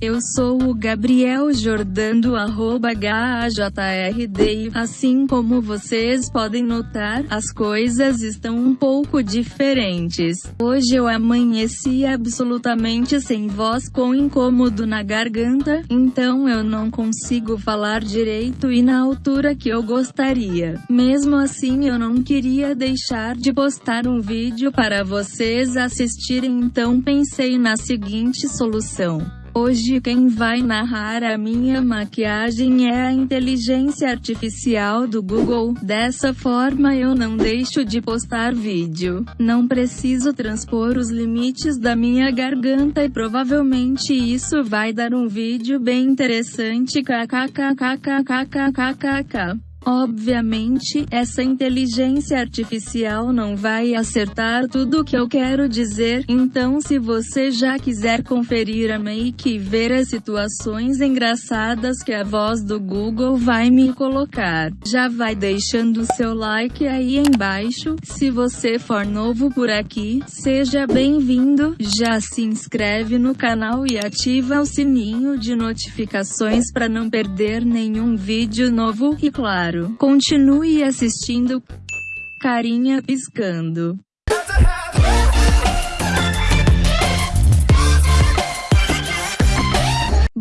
Eu sou o Gabriel Jordan do arroba HAJRD assim como vocês podem notar, as coisas estão um pouco diferentes. Hoje eu amanheci absolutamente sem voz com incômodo na garganta, então eu não consigo falar direito e na altura que eu gostaria. Mesmo assim eu não queria deixar de postar um vídeo para vocês assistirem então pensei na seguinte solução. Hoje quem vai narrar a minha maquiagem é a inteligência artificial do Google. Dessa forma eu não deixo de postar vídeo. Não preciso transpor os limites da minha garganta e provavelmente isso vai dar um vídeo bem interessante kkkkkkkkkk. Obviamente, essa inteligência artificial não vai acertar tudo o que eu quero dizer, então se você já quiser conferir a make e ver as situações engraçadas que a voz do Google vai me colocar, já vai deixando seu like aí embaixo, se você for novo por aqui, seja bem-vindo, já se inscreve no canal e ativa o sininho de notificações para não perder nenhum vídeo novo, e claro, claro. Continue assistindo. Carinha piscando.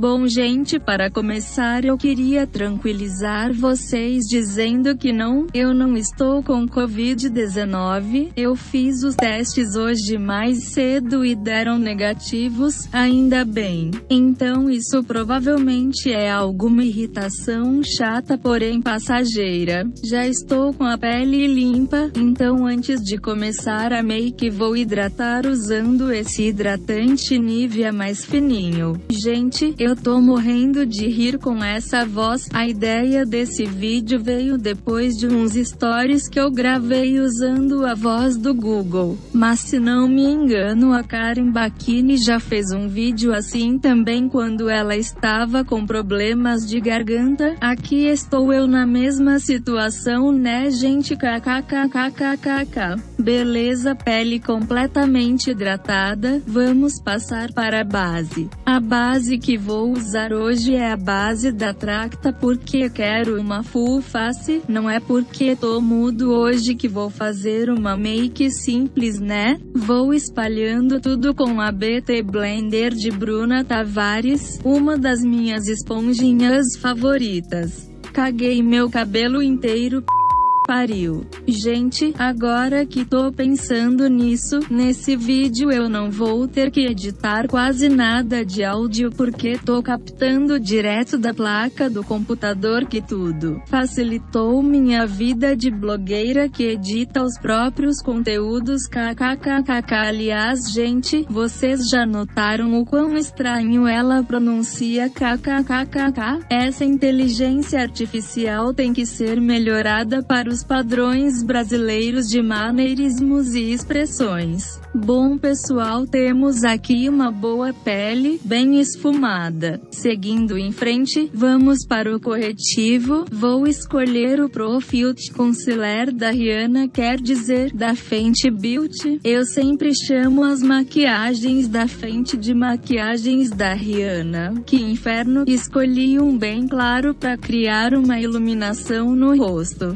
Bom gente para começar eu queria tranquilizar vocês dizendo que não, eu não estou com Covid-19, eu fiz os testes hoje mais cedo e deram negativos, ainda bem. Então isso provavelmente é alguma irritação chata porém passageira. Já estou com a pele limpa, então antes de começar a make vou hidratar usando esse hidratante Nivea mais fininho. Gente, eu eu tô morrendo de rir com essa voz. A ideia desse vídeo veio depois de uns stories que eu gravei usando a voz do Google. Mas se não me engano a Karen Bakini já fez um vídeo assim também quando ela estava com problemas de garganta. Aqui estou eu na mesma situação né gente kkkkkkk. Beleza pele completamente hidratada, vamos passar para a base. A base que vou vou usar hoje é a base da Tracta porque quero uma full face, não é porque tô mudo hoje que vou fazer uma make simples né? Vou espalhando tudo com a BT Blender de Bruna Tavares, uma das minhas esponjinhas favoritas. Caguei meu cabelo inteiro pariu. Gente, agora que tô pensando nisso, nesse vídeo eu não vou ter que editar quase nada de áudio porque tô captando direto da placa do computador que tudo facilitou minha vida de blogueira que edita os próprios conteúdos kkkk. Aliás, gente, vocês já notaram o quão estranho ela pronuncia kkkk? Essa inteligência artificial tem que ser melhorada para os os padrões brasileiros de maneirismos e expressões. Bom pessoal temos aqui uma boa pele, bem esfumada. Seguindo em frente, vamos para o corretivo, vou escolher o Pro Filtr Concealer da Rihanna quer dizer, da Fenty Beauty. Eu sempre chamo as maquiagens da Fenty de maquiagens da Rihanna. Que inferno, escolhi um bem claro para criar uma iluminação no rosto.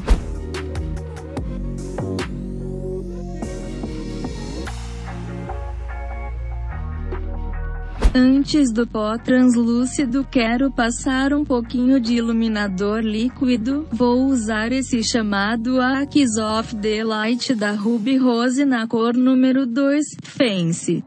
Antes do pó translúcido quero passar um pouquinho de iluminador líquido, vou usar esse chamado Axe of the Light da Ruby Rose na cor número 2, Fancy.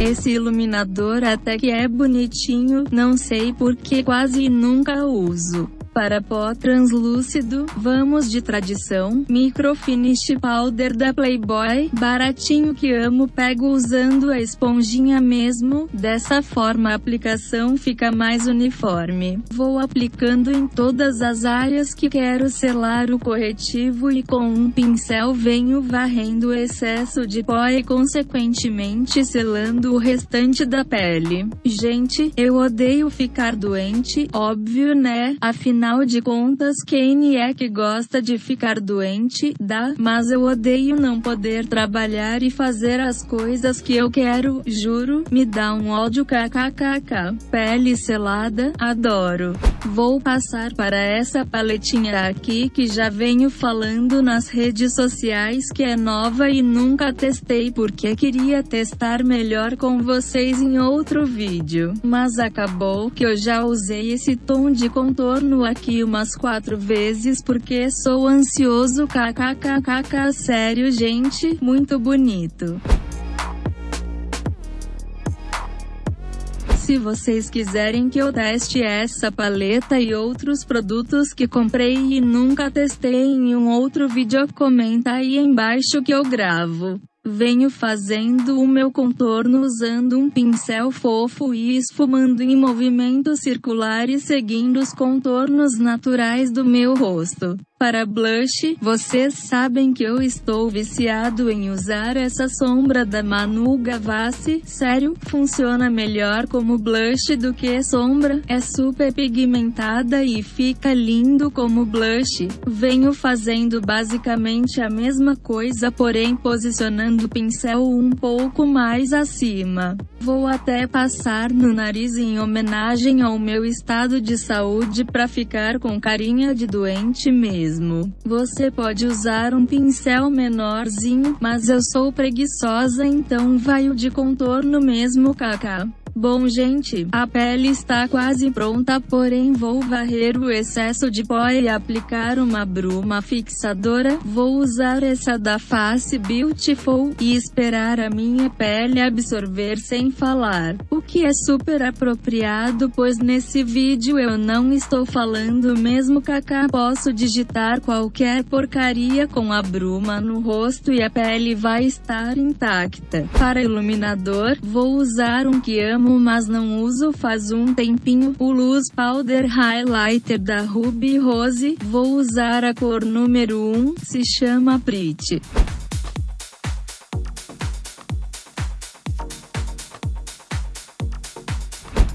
Esse iluminador até que é bonitinho, não sei porque quase nunca uso. Para pó translúcido, vamos de tradição, microfinish powder da Playboy, baratinho que amo pego usando a esponjinha mesmo, dessa forma a aplicação fica mais uniforme. Vou aplicando em todas as áreas que quero selar o corretivo e com um pincel venho varrendo o excesso de pó e consequentemente selando o restante da pele. Gente, eu odeio ficar doente, óbvio né, afinal Afinal de contas quem é que gosta de ficar doente, dá, mas eu odeio não poder trabalhar e fazer as coisas que eu quero, juro, me dá um ódio kkkk. Pele selada, adoro. Vou passar para essa paletinha aqui que já venho falando nas redes sociais que é nova e nunca testei porque queria testar melhor com vocês em outro vídeo. Mas acabou que eu já usei esse tom de contorno aqui umas quatro vezes porque sou ansioso kkkk sério gente, muito bonito. Se vocês quiserem que eu teste essa paleta e outros produtos que comprei e nunca testei em um outro vídeo, comenta aí embaixo que eu gravo. Venho fazendo o meu contorno usando um pincel fofo e esfumando em movimentos circulares seguindo os contornos naturais do meu rosto. Para blush, vocês sabem que eu estou viciado em usar essa sombra da Manu Gavassi, sério, funciona melhor como blush do que sombra, é super pigmentada e fica lindo como blush. Venho fazendo basicamente a mesma coisa porém posicionando o pincel um pouco mais acima. Vou até passar no nariz em homenagem ao meu estado de saúde para ficar com carinha de doente mesmo. Você pode usar um pincel menorzinho, mas eu sou preguiçosa então vai o de contorno mesmo kk. Bom gente, a pele está quase pronta porém vou varrer o excesso de pó e aplicar uma bruma fixadora, vou usar essa da Face Beautiful, e esperar a minha pele absorver sem falar, o que é super apropriado pois nesse vídeo eu não estou falando mesmo kaká posso digitar qualquer porcaria com a bruma no rosto e a pele vai estar intacta. Para iluminador, vou usar um que amo amo mas não uso faz um tempinho, o Luz Powder Highlighter da Ruby Rose, vou usar a cor número 1, se chama Pretty.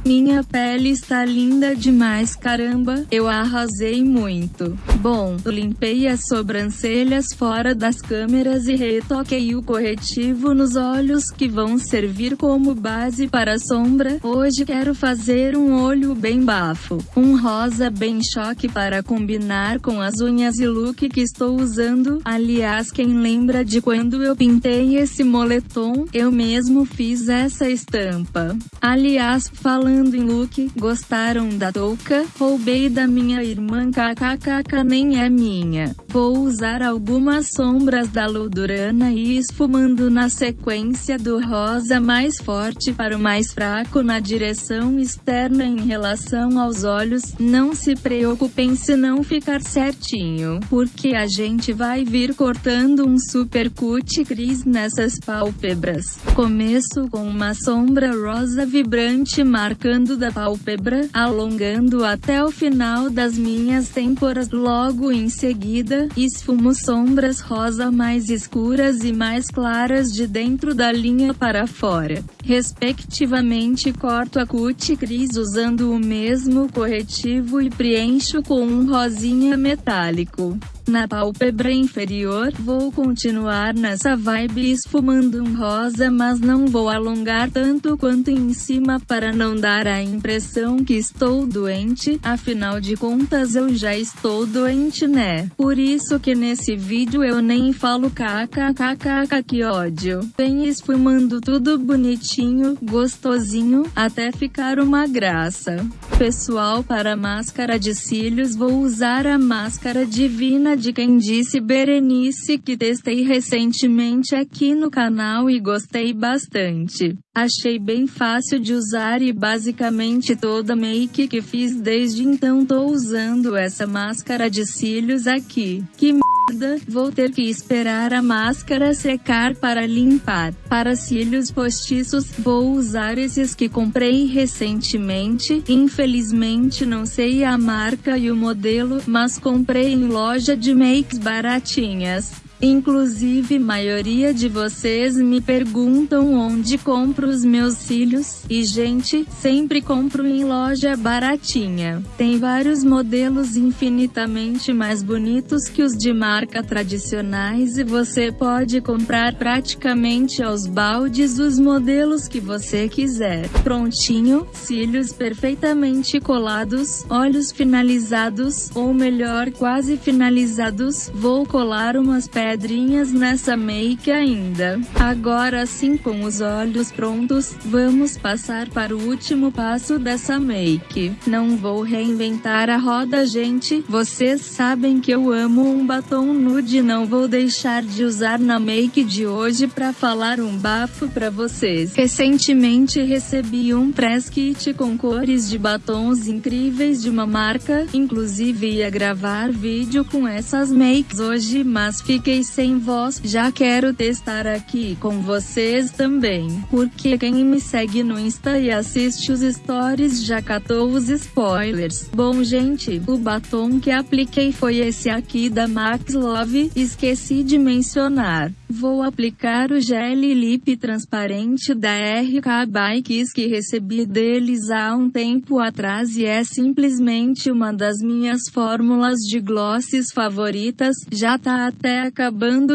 Minha pele está linda demais caramba, eu arrasei muito. Bom, limpei as sobrancelhas fora das câmeras e retoquei o corretivo nos olhos que vão servir como base para a sombra. Hoje quero fazer um olho bem bafo, um rosa bem choque para combinar com as unhas e look que estou usando. Aliás, quem lembra de quando eu pintei esse moletom, eu mesmo fiz essa estampa. Aliás, falando em look, gostaram da touca? Roubei da minha irmã kkkk nem é minha. Vou usar algumas sombras da Ludurana e esfumando na sequência do rosa mais forte para o mais fraco na direção externa em relação aos olhos. Não se preocupem se não ficar certinho, porque a gente vai vir cortando um super cut cris nessas pálpebras. Começo com uma sombra rosa vibrante marcando da pálpebra, alongando até o final das minhas têmporas. Logo em seguida, esfumo sombras rosa mais escuras e mais claras de dentro da linha para fora. Respectivamente corto a cuticris usando o mesmo corretivo e preencho com um rosinha metálico. Na pálpebra inferior, vou continuar nessa vibe esfumando um rosa mas não vou alongar tanto quanto em cima para não dar a impressão que estou doente, afinal de contas eu já estou doente né. Por isso que nesse vídeo eu nem falo kkkk que ódio. Vem esfumando tudo bonitinho, gostosinho, até ficar uma graça. Pessoal para máscara de cílios vou usar a máscara divina de quem disse Berenice que testei recentemente aqui no canal e gostei bastante. Achei bem fácil de usar e basicamente toda make que fiz desde então tô usando essa máscara de cílios aqui. Que merda, vou ter que esperar a máscara secar para limpar. Para cílios postiços, vou usar esses que comprei recentemente. Infelizmente não sei a marca e o modelo, mas comprei em loja de makes baratinhas. Inclusive maioria de vocês me perguntam onde compro os meus cílios, e gente, sempre compro em loja baratinha. Tem vários modelos infinitamente mais bonitos que os de marca tradicionais e você pode comprar praticamente aos baldes os modelos que você quiser. Prontinho, cílios perfeitamente colados, olhos finalizados, ou melhor quase finalizados, vou colar umas pedras pedrinhas nessa make ainda. Agora sim com os olhos prontos, vamos passar para o último passo dessa make. Não vou reinventar a roda gente, vocês sabem que eu amo um batom nude não vou deixar de usar na make de hoje para falar um bafo para vocês. Recentemente recebi um press kit com cores de batons incríveis de uma marca, inclusive ia gravar vídeo com essas makes hoje mas fiquei fiquei sem voz, já quero testar aqui com vocês também, porque quem me segue no Insta e assiste os stories já catou os spoilers. Bom gente, o batom que apliquei foi esse aqui da Max Love, esqueci de mencionar. Vou aplicar o gel lip transparente da RK Bikes que recebi deles há um tempo atrás e é simplesmente uma das minhas fórmulas de glosses favoritas, já tá até acabando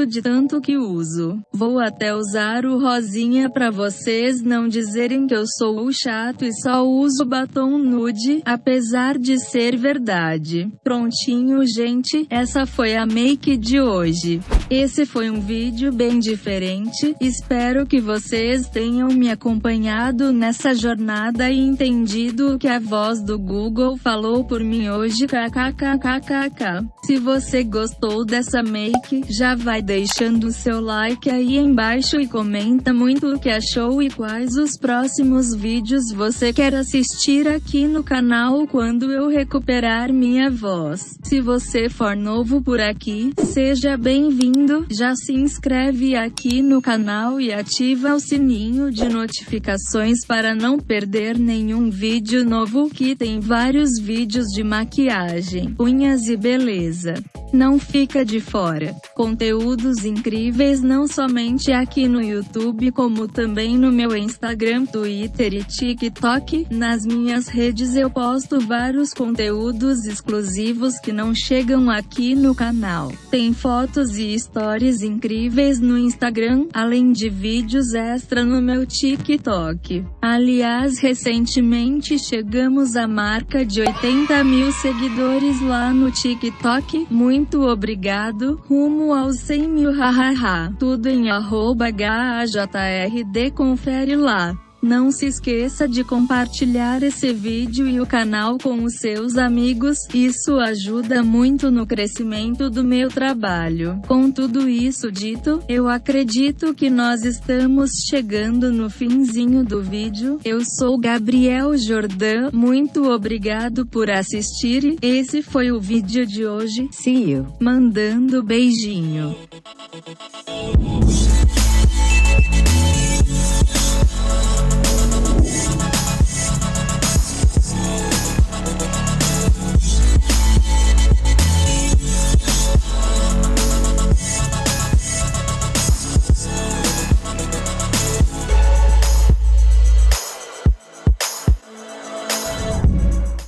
de tanto que uso. Vou até usar o rosinha pra vocês não dizerem que eu sou o chato e só uso batom nude, apesar de ser verdade. Prontinho gente, essa foi a make de hoje. Esse foi um vídeo bem diferente, espero que vocês tenham me acompanhado nessa jornada e entendido o que a voz do Google falou por mim hoje kkkkk. Se você gostou dessa make, já vai deixando seu like aí embaixo e comenta muito o que achou e quais os próximos vídeos você quer assistir aqui no canal quando eu recuperar minha voz. Se você for novo por aqui, seja bem-vindo já se inscreve aqui no canal e ativa o sininho de notificações para não perder nenhum vídeo novo que tem vários vídeos de maquiagem, unhas e beleza. Não fica de fora. Conteúdos incríveis não somente aqui no YouTube como também no meu Instagram, Twitter e TikTok. Nas minhas redes eu posto vários conteúdos exclusivos que não chegam aqui no canal. Tem fotos e stories incríveis no Instagram, além de vídeos extra no meu TikTok. Aliás recentemente chegamos à marca de 80 mil seguidores lá no TikTok. Muito muito obrigado, rumo aos 100 mil hahaha. Tudo em arroba HAJRD confere lá. Não se esqueça de compartilhar esse vídeo e o canal com os seus amigos, isso ajuda muito no crescimento do meu trabalho. Com tudo isso dito, eu acredito que nós estamos chegando no finzinho do vídeo. Eu sou Gabriel Jordan, muito obrigado por assistir. Esse foi o vídeo de hoje. See you. Mandando beijinho.